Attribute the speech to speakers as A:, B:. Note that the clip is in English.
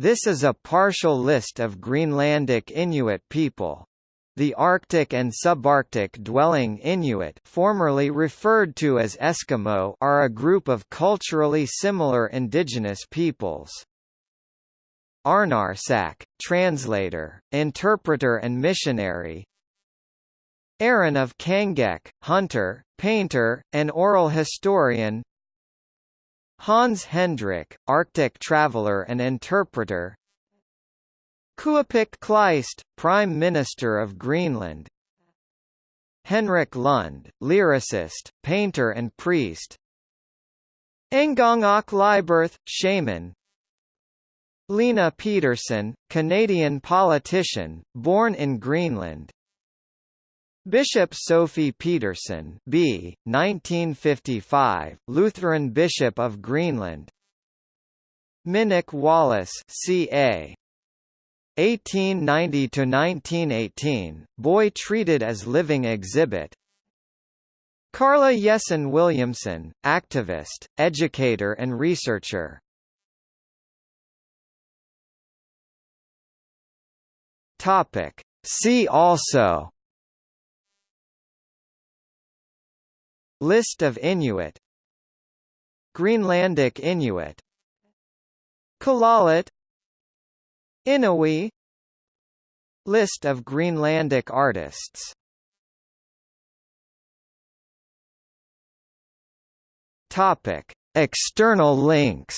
A: This is a partial list of Greenlandic Inuit people. The Arctic and subarctic dwelling Inuit formerly referred to as Eskimo are a group of culturally similar indigenous peoples. Arnarsaq, translator, interpreter and missionary Aaron of Kangeq, hunter, painter, and oral historian Hans Hendrik, Arctic traveler and interpreter. Kuupik Kleist, Prime Minister of Greenland. Henrik Lund, lyricist, painter and priest. Ngongok Liberth, shaman. Lena Pedersen, Canadian politician, born in Greenland Bishop Sophie Petersen B. 1955, Lutheran Bishop of Greenland Minik Wallace C.A. 1890–1918, Boy Treated as Living Exhibit Karla Jessen Williamson, activist, educator and researcher Topic. See also List of Inuit. Greenlandic Inuit. Kalaaleq Inuit List of Greenlandic artists. Topic. External links